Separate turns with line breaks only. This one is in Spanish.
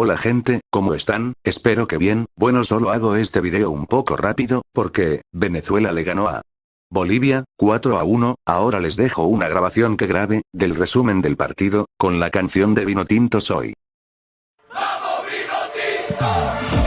Hola gente, ¿cómo están? Espero que bien, bueno solo hago este video un poco rápido, porque, Venezuela le ganó a Bolivia, 4 a 1, ahora les dejo una grabación que grabe, del resumen del partido, con la canción de Vino Tinto Soy.
¡Vamos Vino Tinto!